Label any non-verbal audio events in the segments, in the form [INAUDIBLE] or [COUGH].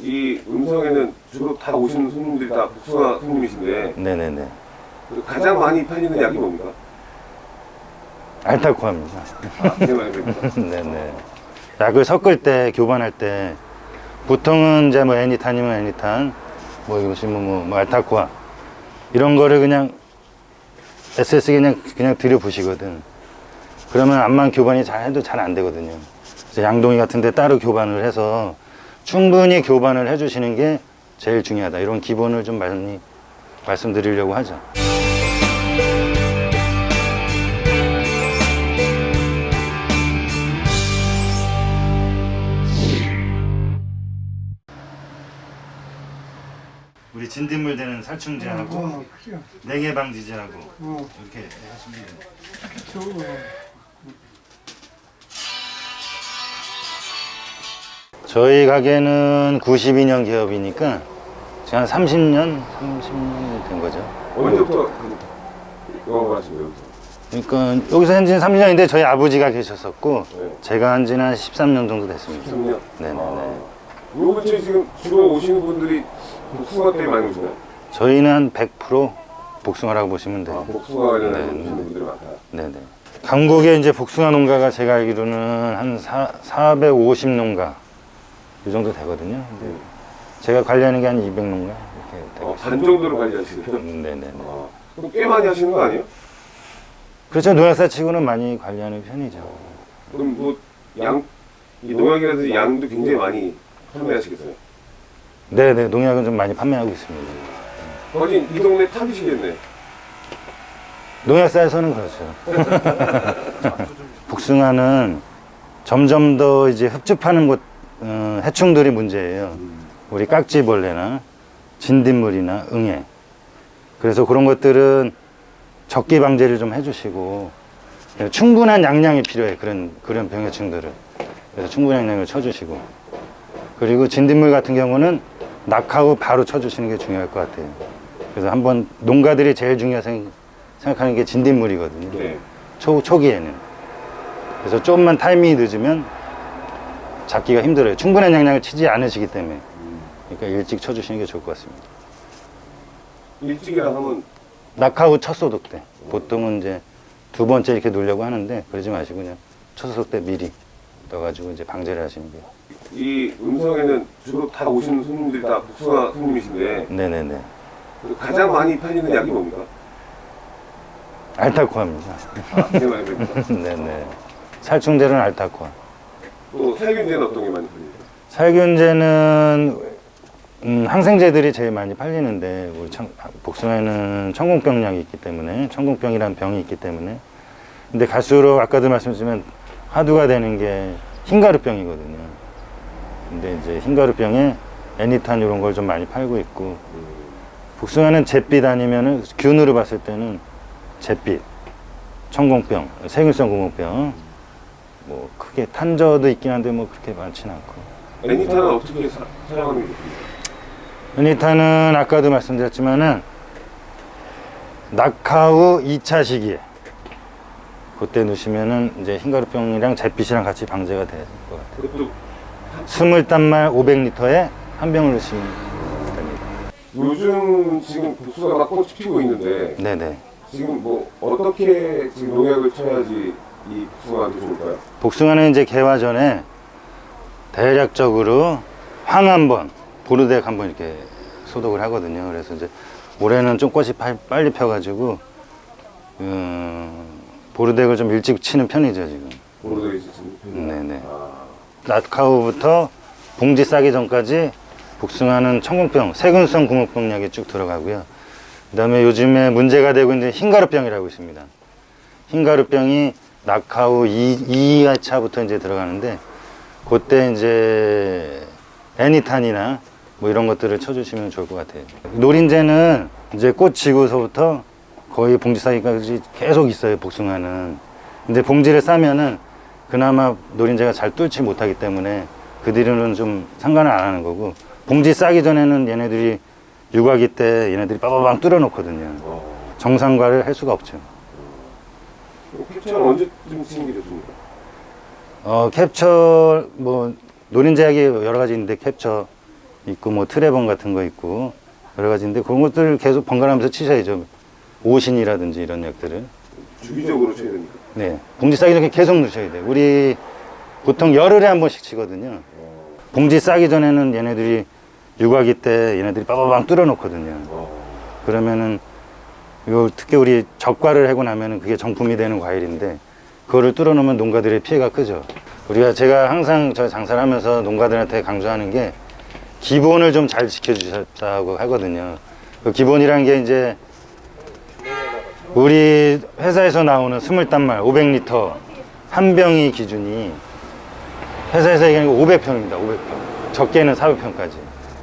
이 음성에는 주로 다 오시는 손님들이 다 복숭아 손님이신데 네네네. 가장 많이 팔리는 약이 뭡니까? 알타코합니다. 아. [LAUGHS] 네네. 약을 섞을 때, 교반할 때, 보통은 이제 뭐 애니탄이면 애니탄, 뭐 이것이면 뭐, 뭐 알타코아, 이런 거를 그냥 SS 그냥, 그냥 들여보시거든. 그러면 암만 교반이 잘 해도 잘 안 되거든요. 그래서 양동이 같은 데 따로 교반을 해서 충분히 교반을 해주시는 게 제일 중요하다. 이런 기본을 좀 많이 말씀드리려고 하죠. 진딧물 되는 살충제하고 냉해 방지제하고 이렇게 하시면 돼요. 저희 가게는 92년 개업이니까 지금 한 30년, 30년이 된 거죠. 언제부터 그 영업을 하신 거예요? 그러니까 여기서 한 지는 30년인데 저희 아버지가 계셨었고 네. 제가 한 지는 한 13년 정도 됐습니다. 3년? 네네네. 요 근처에 지금 주로 오시는 분들이 복숭아 때문에 많이 오시나요? 저희는 한100% 복숭아라고 보시면 아, 돼요. 복숭아 관련해서 네. 오시는 분들이 많다. 네네. 강북에 이제 복숭아 농가가 제가 알기로는 한 사, 450 농가 이 정도 되거든요. 근데 제가 관리하는 게 한 200 농가 이렇게 되고 어, 반 정도로 관리하시네요. 있어요. 네네네. 아, 그럼 꽤 많이 하시는 거 아니에요? 그렇죠. 농약사 치고는 많이 관리하는 편이죠. 그럼 뭐 양, 이 농약이라든지 양도 굉장히 많이 판매하시겠어요? 네네. 농약은 좀 많이 판매하고 있습니다. 거진 이 동네 탑이시겠네. 농약사에서는 그렇죠. [LAUGHS] 복숭아는 점점 더 이제 흡집하는 것, 어, 해충들이 문제예요. 우리 깍지벌레나 진딧물이나 응애. 그래서 그런 것들은 적기 방제를 좀 해주시고 충분한 양량이 필요해 그런 그런 병해충들은 그래서 충분한 양량을 쳐주시고 그리고 진딧물 같은 경우는 낙하고 바로 쳐주시는 게 중요할 것 같아요. 그래서 한번 농가들이 제일 중요하게 생- 생각하는 게 진딧물이거든요. 네. 초, 초기에는. 그래서 조금만 타이밍이 늦으면 잡기가 힘들어요. 충분한 양량을 치지 않으시기 때문에. 그러니까 일찍 쳐주시는 게 좋을 것 같습니다. 일찍이라 하면 낙하후 첫 소독 때. 보통은 이제 두 번째 이렇게 놓으려고 하는데 그러지 마시고 그냥 첫 소독 때 미리 넣어가지고 이제 방제를 하시는 게. 이 음성에는 주로 다 오시는 손님들이 다 복숭아 손님이신데 네네네. 가장 많이 팔리는 약이 뭡니까? 알타코아입니다. 아. [LAUGHS] 네네. 살충제는 알타코아. 또 살균제는 어떤 게 많이 팔리죠? 살균제는 음, 항생제들이 제일 많이 팔리는데 우리 청- 복숭아에는 천공병약이 있기 때문에 천공병이라는 병이 있기 때문에 근데 갈수록 아까도 말씀드렸지만 화두가 되는 게 흰가루병이거든요. 근데 이제 흰가루병에 애니탄 이런 걸 좀 많이 팔고 있고 복숭아는 잿빛 아니면은 균으로 봤을 때는 잿빛, 천공병, 세균성 구멍병 뭐 크게 탄저도 있긴 한데 뭐 그렇게 많지는 않고 애니탄은 어떻게 사, 사용하는 게 좋습니까? 유니타는 아까도 말씀드렸지만은 낙하 후 2차 시기에 그때 넣으시면은 이제 흰가루병이랑 잿빛이랑 같이 방제가 될 것 같아요. 그것도 20단말 500리터에 한 병을 넣으시면 됩니다. 요즘 지금 복숭아가 꽃이 피고 있는데 네네. 지금 뭐 어떻게 지금 농약을 쳐야지 이 복숭아한테 좋을까요? 복숭아는 이제 개화 전에 대략적으로 황 한 번, 보르덱 한 번 이렇게 소독을 하거든요. 그래서 이제 올해는 좀 꽃이 파- 빨리 펴가지고 음, 보르덱을 좀 일찍 치는 편이죠 지금. 모르게 지금. 네네. 아, 낮카우부터 봉지 싸기 전까지 복숭아는 천공병, 세균성 구멍병약이 쭉 들어가고요. 그 다음에 요즘에 문제가 되고 있는 흰가루병이라고 있습니다. 흰가루병이 낙하우 2, 2차부터 이제 들어가는데 그때 이제 애니탄이나 뭐 이런 것들을 쳐주시면 좋을 것 같아요. 노린재는 이제 꽃 지고서부터 거의 봉지 싸기까지 계속 있어요, 복숭아는. 근데 봉지를 싸면은 그나마 노린재가 잘 뚫지 못하기 때문에 그 뒤로는 좀 상관을 안 하는 거고 봉지 싸기 전에는 얘네들이 육아기 때 얘네들이 빠바방 뚫어 놓거든요. 어. 정상과를 할 수가 없죠. 캡처는 언제쯤 좋습니까? 어, 캡처, 뭐, 노린제약이 여러 가지 있는데 캡처 있고, 뭐, 트레번 같은 거 있고, 여러 가지 있는데 그런 것들 계속 번갈아가면서 치셔야죠. 오신이라든지 이런 약들을. 주기적으로 쳐야 됩니까? 네. 봉지 싸기 전에 계속 넣으셔야 돼요. 우리 보통 열흘에 한 번씩 치거든요. 봉지 싸기 전에는 얘네들이 육아기 때 얘네들이 빠바방 뚫어 놓거든요. 어. 그러면은 요 특히 우리 적과를 하고 나면은 그게 정품이 되는 과일인데 그거를 뚫어 놓으면 농가들의 피해가 크죠. 우리가 제가 항상 저 장사를 하면서 농가들한테 강조하는 게 기본을 좀 잘 지켜주셨다고 하거든요. 그 기본이란 게 이제 우리 회사에서 나오는 스물단말 500리터 한 병이 기준이 회사에서 얘기하는 거 500평입니다. 500평. 적게는 400평까지.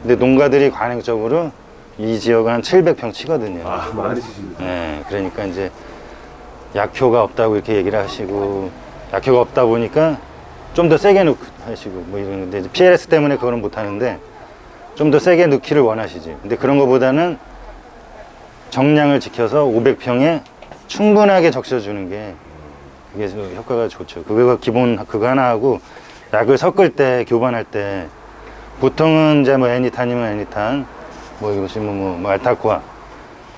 근데 농가들이 관행적으로 이 지역은 한 700평 치거든요. 아, 많이 치십니다. 네, 그러니까 이제 약효가 없다고 이렇게 얘기를 하시고 약효가 없다 보니까 좀 더 세게 넣고 하시고 뭐 이런 건데 PLS 때문에 그거는 못 하는데 좀 더 세게 넣기를 원하시지. 근데 그런 것보다는 정량을 지켜서 500평에 충분하게 적셔주는 게 그게 좀 효과가 좋죠. 그거 기본 그거 하나 하고 약을 섞을 때 교반할 때 보통은 이제 뭐 애니탄이면 애니탄 뭐 이것이 뭐, 뭐, 뭐 알타코아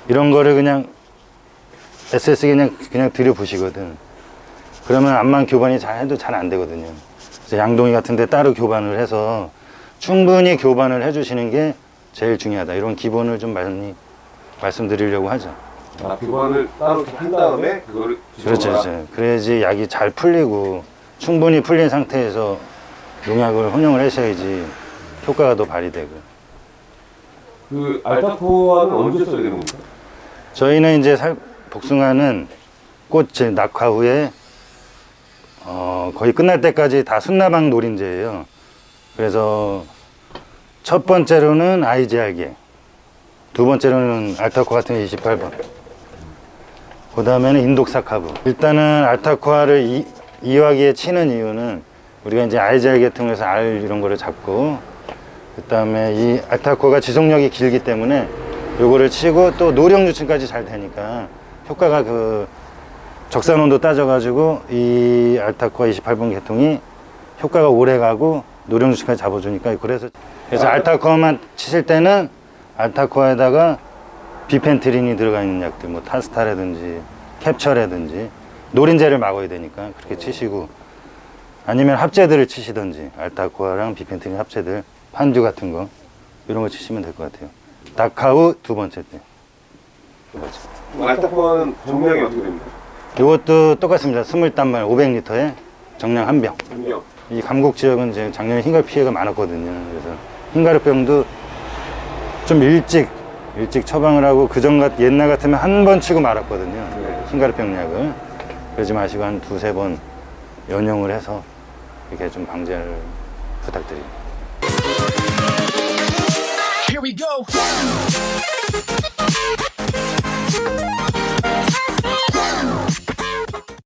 이런 거를 그냥 SS 그냥 그냥 들여보시거든. 그러면 암만 교반이 잘 해도 잘 안 되거든요. 그래서 양동이 같은 데 따로 교반을 해서 충분히 교반을 해주시는 게 제일 중요하다. 이런 기본을 좀 많이 말씀드리려고 하죠. 아, 교환을 따로 한 다음에 그거를 그렇죠. 그렇죠. 그래야지 약이 잘 풀리고 충분히 풀린 상태에서 농약을 혼용을 하셔야지 효과가 더 발휘되고. 그 알타코아는 언제 써야 되는 겁니까? 저희는 이제 살, 복숭아는 꽃 낙화 후에 어, 거의 끝날 때까지 다 순나방 노린재예요. 그래서 첫 번째로는 아이지알게, 두 번째로는 알타코 같은 게 28번. 그 다음에는 인독사 카브. 일단은 알타코아를 이, 이화기에 치는 이유는 우리가 이제 아이지알게 통해서 알 이런 거를 잡고 그 다음에 이 알타코가 지속력이 길기 때문에 요거를 치고 또 노령 유층까지 잘 되니까 효과가 그 적산 온도 따져가지고 이 알타코아 28번 계통이 효과가 오래 가고 노령 유층까지 잡아주니까 그래서 그래서 알타코아만 치실 때는 알타코아에다가 비펜트린이 들어가 있는 약들 뭐 타스타라든지 캡처라든지 노린재를 막아야 되니까 그렇게 치시고 아니면 합제들을 치시든지 알타코아랑 비펜트린 합제들 판주 같은 거 이런 거 치시면 될 것 같아요. 다카우 두 번째 때. 두 번째. 알타코아는 정량이 어떻게 됩니까? 이것도 똑같습니다. 스물단말 500리터에 정량 한 병. 한 명. 이 감곡 지역은 이제 작년에 흰가루 피해가 많았거든요. 그래서 흰가루병도 좀 일찍 일찍 처방을 하고 그전 같 옛날 같으면 한 번 치고 말았거든요. 흰가루병 약을. 그러지 마시고 한 두세 번 연용을 해서 이렇게 좀 방제를 부탁드립니다. Here we go.